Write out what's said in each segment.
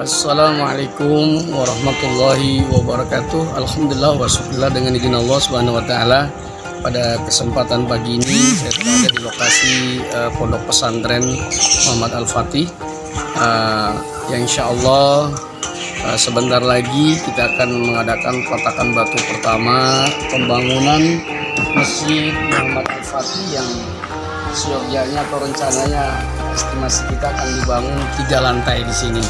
Assalamualaikum warahmatullahi wabarakatuh. Alhamdulillah wa syukurillah dengan izin Allah subhanahu wa ta'ala. Pada kesempatan pagi ini saya berada di lokasi uh, pondok pesantren Muhammad Al-Fatih. Uh, Yang insya Allah uh, sebentar lagi kita akan mengadakan peletakan batu pertama Pembangunan Masjid Muhammad Al-Fatih yang seyogyanya atau rencananya estimasi kita akan dibangun tiga lantai di sini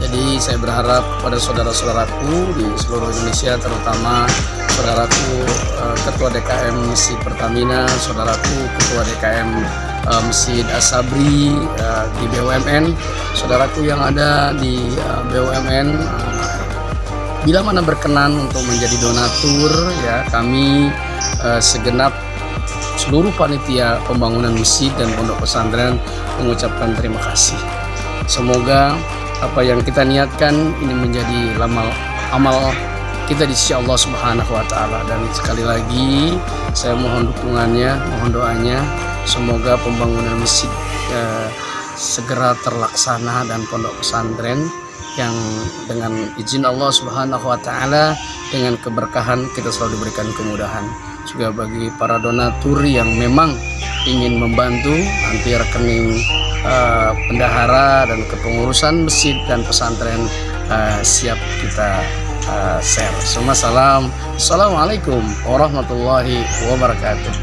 jadi saya berharap pada saudara-saudaraku di seluruh Indonesia terutama saudaraku uh, Ketua DKM Masjid Pertamina, saudaraku Ketua DKM eh, Masjid Asabri uh, di BUMN, saudaraku yang ada di BUMN bila mana berkenan untuk menjadi donatur ya kami segenap seluruh panitia pembangunan masjid dan pondok pesantren mengucapkan terima kasih. Semoga apa yang kita niatkan ini menjadi amal amal kita di sisi Allah Subhanahu wa taala dan sekali lagi saya mohon dukungannya, mohon doanya semoga pembangunan masjid eh, segera terlaksana dan pondok pesantren yang dengan izin Allah Subhanahu wa taala dengan keberkahan kita selalu diberikan kemudahan. Juga bagi para donatur yang memang ingin membantu nanti rekening uh, bendahara dan kepengurusan masjid dan pesantren uh, siap kita uh, share. Semua salam. Assalamualaikum warahmatullahi wabarakatuh.